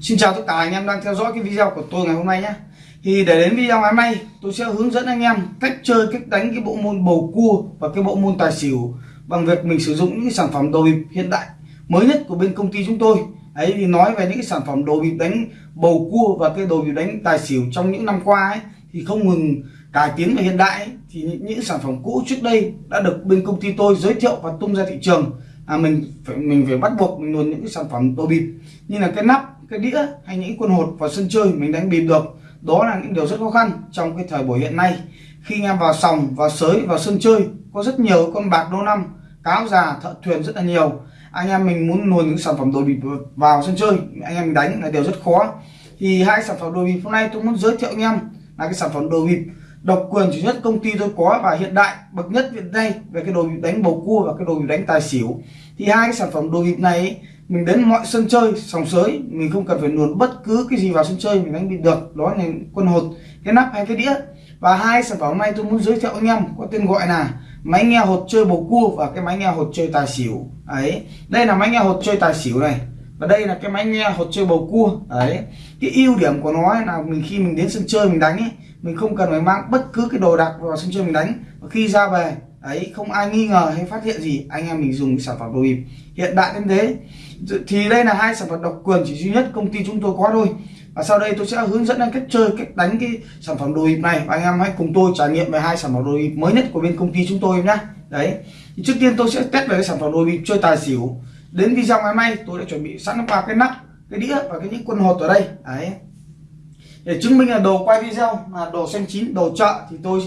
Xin chào tất cả anh em đang theo dõi cái video của tôi ngày hôm nay nhé. Thì để đến video ngày hôm nay tôi sẽ hướng dẫn anh em cách chơi, cách đánh cái bộ môn bầu cua và cái bộ môn tài xỉu Bằng việc mình sử dụng những cái sản phẩm đồ bịp hiện đại mới nhất của bên công ty chúng tôi. Ấy thì nói về những cái sản phẩm đồ bịp đánh bầu cua và cái đồ bịp đánh tài xỉu trong những năm qua ấy thì không ngừng cải tiến và hiện đại ấy, thì những, những sản phẩm cũ trước đây đã được bên công ty tôi giới thiệu và tung ra thị trường. À, mình phải mình phải bắt buộc mình luôn những cái sản phẩm đồ bịp như là cái nắp cái đĩa hay những quân hột vào sân chơi mình đánh bịp được. Đó là những điều rất khó khăn trong cái thời buổi hiện nay. Khi anh em vào sòng, vào sới, vào sân chơi, có rất nhiều con bạc đô năm, cáo già, thợ thuyền rất là nhiều. Anh em mình muốn luồn những sản phẩm đồ bịp vào sân chơi, anh em mình đánh là điều rất khó. Thì hai sản phẩm đồ bịp hôm nay tôi muốn giới thiệu anh em là cái sản phẩm đồ bịp. Độc quyền duy nhất công ty tôi có và hiện đại, bậc nhất hiện nay về cái đồ bịp đánh bầu cua và cái đồ bịp đánh tài xỉu. Thì hai cái sản phẩm đồ bịp này mình đến mọi sân chơi, sòng sới, mình không cần phải luồn bất cứ cái gì vào sân chơi, mình đánh bị được, đó là quân hột, cái nắp hay cái đĩa. Và hai sản phẩm này tôi muốn giới thiệu anh em, có tên gọi là máy nghe hột chơi bầu cua và cái máy nghe hột chơi tài xỉu. Ấy, đây là máy nghe hột chơi tài xỉu này, và đây là cái máy nghe hột chơi bầu cua. Đấy cái ưu điểm của nó là mình khi mình đến sân chơi mình đánh ấy, mình không cần phải mang bất cứ cái đồ đạc vào sân chơi mình đánh. Và khi ra về ấy, không ai nghi ngờ hay phát hiện gì. Anh em mình dùng sản phẩm đồ bịp. Hiện đại đến thế. Thì đây là hai sản phẩm độc quyền chỉ duy nhất công ty chúng tôi có thôi. Và sau đây tôi sẽ hướng dẫn anh cách chơi, cách đánh cái sản phẩm đồ bịp này. Và anh em hãy cùng tôi trải nghiệm về hai sản phẩm đồ bịp mới nhất của bên công ty chúng tôi nhé đấy. Thì trước tiên tôi sẽ test về cái sản phẩm đồ bịp chơi tài xỉu. Đến video ngày mai, tôi đã chuẩn bị sẵn ba cái nắp, cái đĩa và cái những quân hột ở đây. Đấy. Để chứng minh là đồ quay video là đồ xanh chín, đồ chợ thì tôi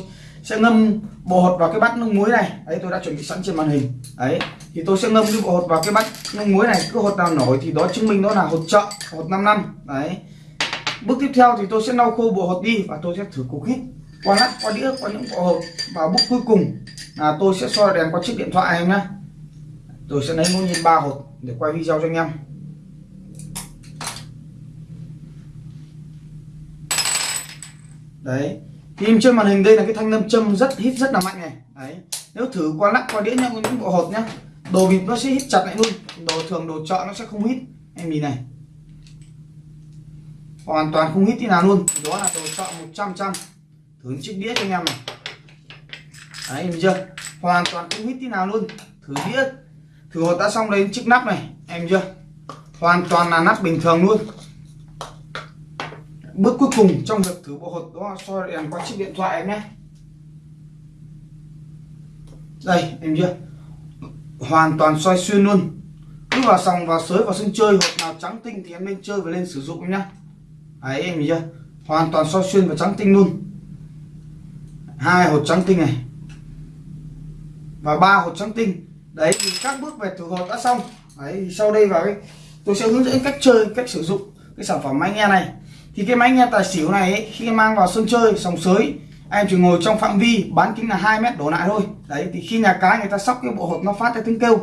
sẽ ngâm bộ hột vào cái bát nước muối này. Đấy tôi đã chuẩn bị sẵn trên màn hình. Đấy thì tôi sẽ ngâm cái bộ hột vào cái bát nước muối này. Cứ hột nào nổi thì đó chứng minh đó là hột chợ hột 5 năm. Đấy. Bước tiếp theo thì tôi sẽ lau khô bộ hột đi và tôi sẽ thử cục hít qua lát, qua đĩa qua những bộ hột. Và bước cuối cùng là tôi sẽ soi đèn qua chiếc điện thoại em nhé tôi sẽ lấy ngẫu nhiên ba hột để quay video cho anh em. Đấy. Nhìn trên màn hình đây là cái thanh nam châm rất hít rất là mạnh này. Đấy, nếu thử qua lắc qua đĩa nhau những bộ hột nhá. Đồ bịp nó sẽ hít chặt lại luôn. Đồ thường, đồ chợ nó sẽ không hít. Em nhìn này. Hoàn toàn không hít tí nào luôn. Đó là đồ chợ 100 trăm thử chiếc đĩa cho anh em này. Đấy em chưa? Hoàn toàn không hít tí nào luôn. Thử đĩa. Thử hột đã xong đây, chiếc nắp này. Em chưa? Hoàn toàn là nắp bình thường luôn bước cuối cùng trong việc thử bộ hột đó soi đèn qua chiếc điện thoại em nhé. Đây, em chưa? Hoàn toàn soi xuyên luôn. Cứ vào sòng vào sới vào sân chơi, hột nào trắng tinh thì em nên chơi và lên sử dụng em nhá đấy, em chưa? Hoàn toàn soi xuyên và trắng tinh luôn. Hai hột trắng tinh này. Và ba hột trắng tinh. Đấy, thì các bước về thử hột đã xong. Đấy sau đây vào cái, tôi sẽ hướng dẫn cách chơi, cách sử dụng cái sản phẩm máy nghe này thì cái máy nghe tài xỉu này ấy, khi mang vào sân chơi sòng sới em chỉ ngồi trong phạm vi bán kính là 2 mét đổ lại thôi. Đấy thì khi nhà cái người ta sóc cái bộ hột nó phát ra tiếng kêu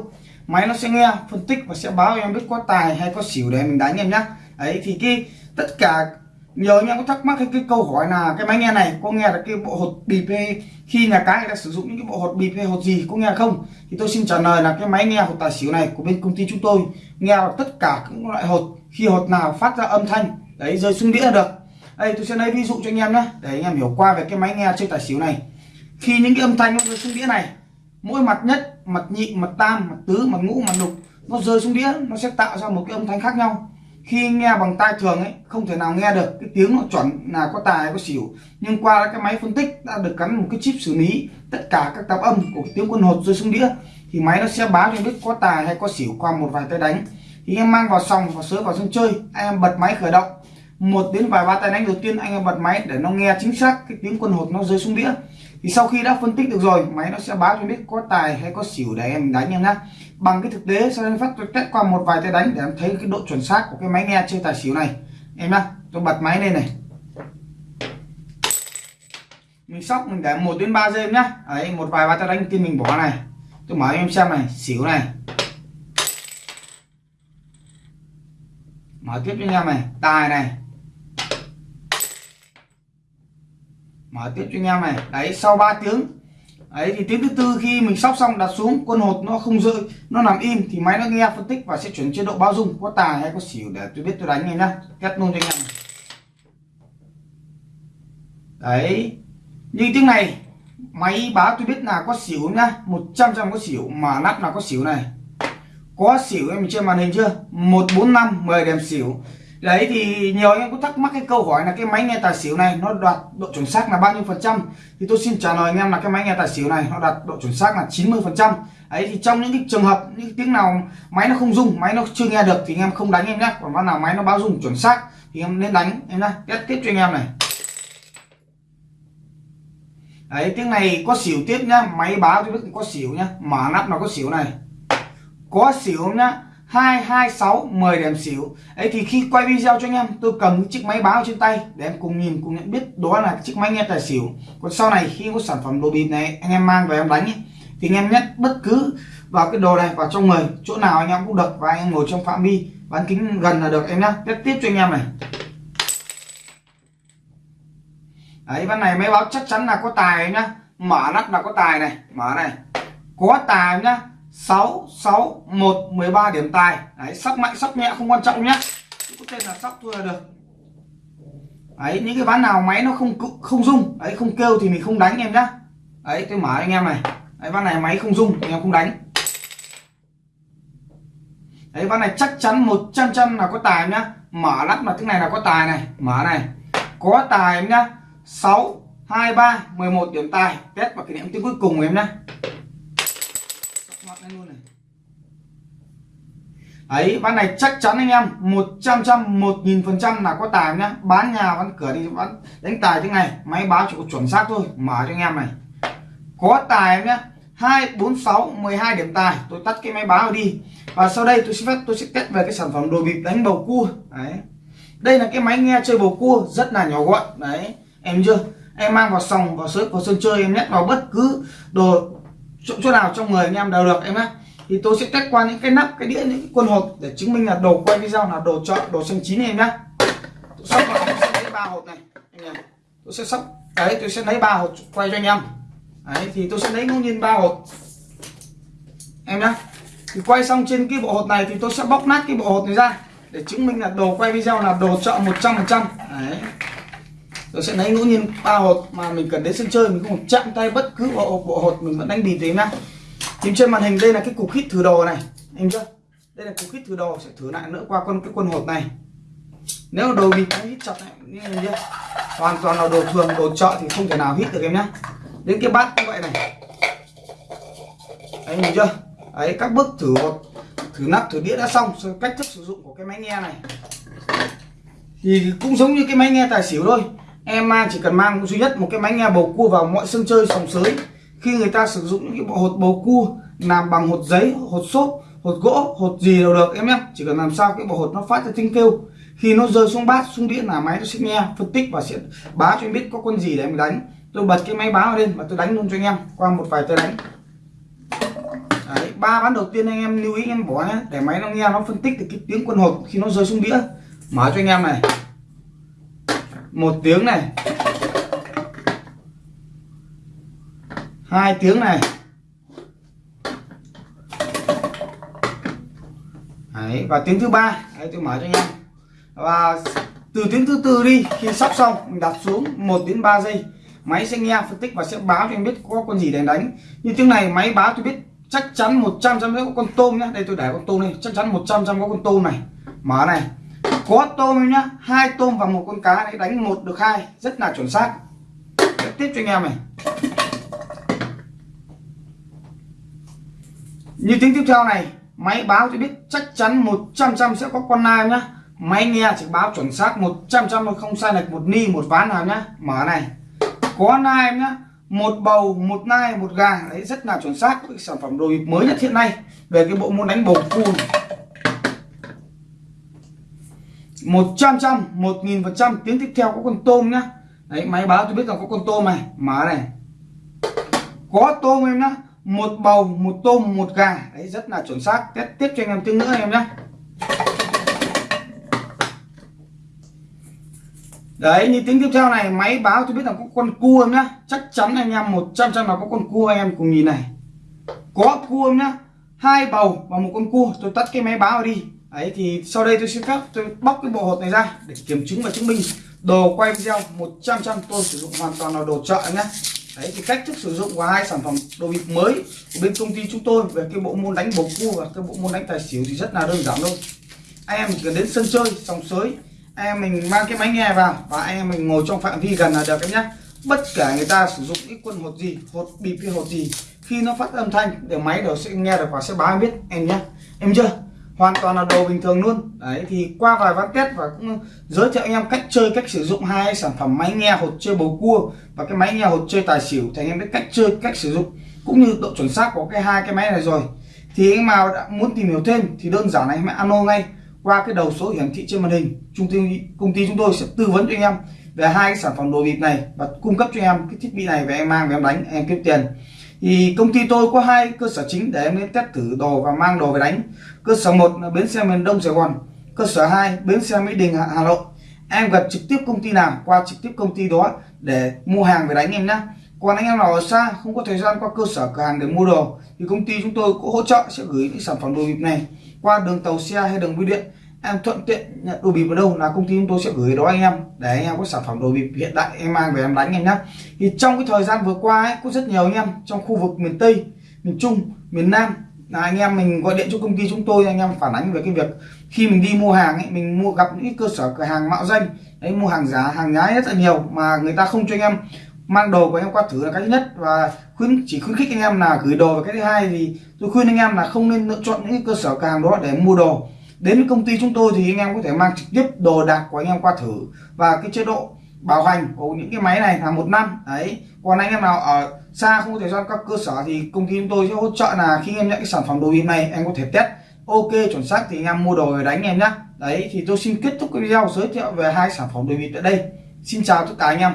máy nó sẽ nghe phân tích và sẽ báo em biết có tài hay có xỉu để mình đánh em nhá. Đấy thì cái tất cả nhiều anh em có thắc mắc cái, cái câu hỏi là cái máy nghe này có nghe được cái bộ hột bịp hay khi nhà cái người ta sử dụng những cái bộ hột bịp hay hột gì có nghe không? Thì tôi xin trả lời là cái máy nghe hột tài xỉu này của bên công ty chúng tôi nghe được tất cả các loại hột khi hột nào phát ra âm thanh đấy, rơi xuống đĩa là được. Đây tôi sẽ lấy ví dụ cho anh em nhé để anh em hiểu qua về cái máy nghe chơi tài xỉu này. Khi những cái âm thanh nó rơi xuống đĩa này, mỗi mặt nhất, mặt nhị, mặt tam, mặt tứ, mặt ngũ, mặt lục, nó rơi xuống đĩa, nó sẽ tạo ra một cái âm thanh khác nhau. Khi nghe bằng tai thường ấy, không thể nào nghe được cái tiếng nó chuẩn là có tài hay có xỉu. Nhưng qua cái máy phân tích đã được gắn một cái chip xử lý, tất cả các tạp âm của tiếng quân hột rơi xuống đĩa, thì máy nó sẽ báo cho biết có tài hay có xỉu qua một vài tay đánh. Thì em mang vào sòng và sới vào sân chơi, anh em bật máy khởi động một đến vài ba tay đánh đầu tiên anh em bật máy để nó nghe chính xác cái tiếng quân hột nó rơi xuống đĩa. Thì sau khi đã phân tích được rồi, máy nó sẽ báo cho biết có tài hay có xỉu để em đánh em nhá. Bằng cái thực tế, sau đây phát tôi test qua một vài tay đánh để em thấy cái độ chuẩn xác của cái máy nghe chơi tài xỉu này. Em nhá, tôi bật máy lên này. Mình sóc, mình để một đến ba giây nhá. Ấy một vài ba tay đánh tiên mình bỏ này. Tôi mở em xem này, xỉu này. Mở tiếp cho anh em này, tài này. Mở tiếp cho anh em này. Đấy, sau 3 tiếng. Ấy thì tiếng thứ tư khi mình sóc xong, đặt xuống quân hột nó không rơi, nó nằm im, thì máy nó nghe phân tích và sẽ chuyển chế độ bao dung, có tài hay có xỉu để tôi biết tôi đánh này nhá. Test luôn cho anh em đấy. Như tiếng này, máy báo tôi biết là có xỉu nhá 100 trăm có xỉu, mà nắp là có xỉu này. Có xỉu em trên màn hình chưa? 145 10 điểm xỉu đấy thì nhiều anh em có thắc mắc cái câu hỏi là cái máy nghe tài xỉu này nó đạt độ chuẩn xác là bao nhiêu phần trăm? Thì tôi xin trả lời anh em là cái máy nghe tài xỉu này nó đạt độ chuẩn xác là 90 phần trăm. Ấy thì trong những cái trường hợp, những tiếng nào máy nó không rung, máy nó chưa nghe được thì anh em không đánh em nhé còn bao nào máy nó báo rung chuẩn xác thì em nên đánh em nhá. Test tiếp cho anh em này. Đấy, tiếng này có xỉu tiếp nhá. Máy báo cho biết có xỉu nhá. Mở nắp nó có xỉu này. Có xỉu nhá. 226 10 điểm xỉu. Ấy thì khi quay video cho anh em tôi cầm chiếc máy báo trên tay để em cùng nhìn cùng nhận biết đó là chiếc máy nghe tài xỉu. Còn sau này khi có sản phẩm đồ bịp này anh em mang về em đánh ấy, thì anh em nhét bất cứ vào cái đồ này vào trong người chỗ nào anh em cũng được và anh em ngồi trong phạm vi bán kính gần là được em nhá. Tiếp tiếp cho anh em này. Đấy ván này máy báo chắc chắn là có tài nhá. Mở nắp là có tài này mở này. Có tài nhá. 6 6 1 13 điểm tài. Đấy sóc mạnh sóc nhẹ, không quan trọng nhá. Có tên là sóc thôi là được. Đấy, những cái ván nào máy nó không không rung, đấy, không kêu thì mình không đánh em nhá. Đấy, tôi mở anh em này. Đấy, ván này máy không rung anh em không đánh. Đấy, ván này chắc chắn 100 trăm là có tài nhá. Mở lắp là cái này là có tài này. Mở này. Có tài em nhá. 6 23 11 điểm tài. Test vào kỷ niệm tiếng cuối cùng em nhá ấy ván này chắc chắn anh em 100 trăm 1000 phần trăm là có tài nhá. Bán nhà, bán cửa thì bán đánh tài thế này, máy báo chỉ có chuẩn xác thôi, mở cho anh em này. Có tài em nhá 2 4 6 12 điểm tài, tôi tắt cái máy báo đi. Và sau đây tôi sẽ phép, tôi sẽ test về cái sản phẩm đồ bịp đánh bầu cua. Đấy. Đây là cái máy nghe chơi bầu cua, rất là nhỏ gọn. Đấy, em chưa? Em mang vào sòng, vào sới, vào sân chơi, em nhét vào bất cứ đồ chỗ, chỗ nào trong người anh em đều được em nhé thì tôi sẽ test qua những cái nắp cái đĩa những cái quân hột để chứng minh là đồ quay video là đồ chọn đồ xanh chín em nhé tôi sắp vào tôi sẽ lấy ba hột này anh em. Tôi sẽ sắp đấy tôi sẽ lấy ba hột quay cho anh em. Đấy thì tôi sẽ lấy ngẫu nhiên ba hột em nhé thì quay xong trên cái bộ hột này thì tôi sẽ bóc nát cái bộ hột này ra để chứng minh là đồ quay video là đồ chọn 100 phần trăm. Đấy tôi sẽ lấy ngẫu nhiên, ba hột mà mình cần đến sân chơi, mình không chạm tay bất cứ bộ bộ hột mình vẫn đánh bịp thế nhá tìm trên màn hình, đây là cái cục hít thử đồ này. Em chưa? Đây là cục hít thử đồ, sẽ thử lại nữa qua con, cái quân hột này. Nếu đồ bịp hít chặt này như chưa? Hoàn toàn là đồ thường, đồ chợ thì không thể nào hít được em nhá. Đến cái bát như vậy này. Đấy, nhìn chưa? Ấy các bước thử hột, thử nắp, thử đĩa đã xong rồi cách thức sử dụng của cái máy nghe này. Thì cũng giống như cái máy nghe tài xỉu thôi em chỉ cần mang duy nhất một cái máy nghe bầu cua vào mọi sân chơi sòng sới. Khi người ta sử dụng những cái bộ hột bầu cua làm bằng hột giấy hột xốp hột gỗ hột gì đều được em nhé. Chỉ cần làm sao cái bộ hột nó phát ra tiếng kêu. Khi nó rơi xuống bát xuống đĩa là máy nó sẽ nghe phân tích và sẽ báo cho em biết có con gì để em đánh. Tôi bật cái máy báo lên và tôi đánh luôn cho anh em qua một vài tay đánh. Đấy, ba ván đầu tiên anh em lưu ý anh em bỏ nhé. Để máy nó nghe nó phân tích được cái tiếng quân hột khi nó rơi xuống đĩa. Mở cho anh em này một tiếng này. Hai tiếng này. Đấy, và tiếng thứ ba. Đấy, tôi mở cho anh em. Và từ tiếng thứ tư đi khi sắp xong mình đặt xuống 1 đến 3 giây. Máy sẽ nghe phân tích và sẽ báo cho em biết có con gì để đánh. Như tiếng này máy báo tôi biết chắc chắn 100 trăm có con tôm nhá. Đây tôi để con tôm này chắc chắn 100 trăm có con tôm này. Mở này có tôm nhá, hai tôm và một con cá đấy đánh một được hai, rất là chuẩn xác. Tiếp cho anh em này. Như tiếng tiếp theo này, máy báo cho biết chắc chắn 100 trăm sẽ có con nai nhá. Máy nghe chỉ báo chuẩn xác 100 trăm không sai lệch một ni, một ván nào nhá. Mở này. Có nai nhá, một bầu, một nai, một gà. Đấy, rất là chuẩn xác. Với sản phẩm đồ mới nhất hiện nay. Về cái bộ môn đánh bầu cua 100 trăm 1000 phần trăm. Tiếng tiếp theo có con tôm nhá. Đấy, máy báo tôi biết là có con tôm này. Mở này. Có tôm em nhá. Một bầu, một tôm, một gà. Đấy, rất là chuẩn xác. Tiếp tiếp cho anh em tiếng nữa em nhá. Đấy, như tiếng tiếp theo này, máy báo tôi biết là có con cua em nhá. Chắc chắn anh em một trăm trăm là có con cua anh em cùng nhìn này. Có cua em nhá. Hai bầu và một con cua. Tôi tắt cái máy báo đi ấy thì sau đây tôi xin phép tôi bóc cái bộ hột này ra để kiểm chứng và chứng minh. Đồ quay video 100 trăm tôi sử dụng hoàn toàn là đồ chợ nhé. Đấy, thì cách thức sử dụng của hai sản phẩm đồ bịp mới của bên công ty chúng tôi về cái bộ môn đánh bầu cua và cái bộ môn đánh tài xỉu thì rất là đơn giản thôi. Anh em chỉ cần đến sân chơi, sòng sới, anh em mình mang cái máy nghe vào và anh em mình ngồi trong phạm vi gần là được em nhé. Bất kể người ta sử dụng cái quân hột gì, hột bịp hay hột gì, khi nó phát âm thanh, để máy đều sẽ nghe được và sẽ báo biết, em nhé. Em chưa? Hoàn toàn là đồ bình thường luôn. Đấy, thì qua vài ván test và cũng giới thiệu anh em cách chơi, cách sử dụng hai sản phẩm máy nghe hột chơi bầu cua và cái máy nghe hột chơi tài xỉu thì anh em biết cách chơi, cách sử dụng cũng như độ chuẩn xác của cái hai cái máy này rồi. Thì anh nào đã muốn tìm hiểu thêm thì đơn giản anh hãy alo ngay qua cái đầu số hiển thị trên màn hình. Trung ty công ty chúng tôi sẽ tư vấn cho anh em về hai cái sản phẩm đồ bịp này và cung cấp cho em cái thiết bị này về em mang, về em đánh, em kiếm tiền thì công ty tôi có hai cơ sở chính để em test thử đồ và mang đồ về đánh. Cơ sở một là bến xe miền đông sài gòn, cơ sở 2 bến xe mỹ đình, hà nội. Em gặp trực tiếp công ty nào, qua trực tiếp công ty đó để mua hàng về đánh em nhé còn anh em nào ở xa, không có thời gian qua cơ sở cửa hàng để mua đồ, thì công ty chúng tôi cũng hỗ trợ sẽ gửi những sản phẩm đồ bịp này qua đường tàu xe hay đường bưu điện em thuận tiện nhận đồ bịp ở đâu là công ty chúng tôi sẽ gửi đó anh em. Để anh em có sản phẩm đồ bịp hiện đại em mang về em đánh em nhé thì trong cái thời gian vừa qua ấy, có rất nhiều anh em trong khu vực miền tây miền trung miền nam. Là anh em mình gọi điện cho công ty chúng tôi anh em phản ánh về cái việc khi mình đi mua hàng ấy mình mua gặp những cơ sở cửa hàng mạo danh. Đấy mua hàng giả hàng nhái rất là nhiều mà người ta không cho anh em mang đồ của anh em qua thử là cái thứ nhất. Và khuyến chỉ khuyến khích anh em là gửi đồ. Và cái thứ hai thì tôi khuyên anh em là không nên lựa chọn những cơ sở cửa hàng đó để mua đồ đến công ty chúng tôi thì anh em có thể mang trực tiếp đồ đạc của anh em qua thử. Và cái chế độ bảo hành của những cái máy này là một năm. Đấy. Còn anh em nào ở xa không có thời gian các cơ sở thì công ty chúng tôi sẽ hỗ trợ là khi em nhận cái sản phẩm đồ bịp này anh có thể test. Ok, chuẩn xác thì anh em mua đồ về đánh em nhé đấy, thì tôi xin kết thúc cái video, giới thiệu về hai sản phẩm đồ bịp tại đây. Xin chào tất cả anh em.